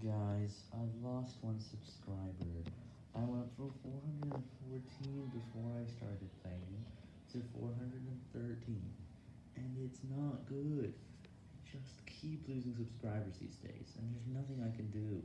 Guys, I've lost one subscriber. I went from 414 before I started playing to 413, and it's not good. I Just keep losing subscribers these days, and there's nothing I can do.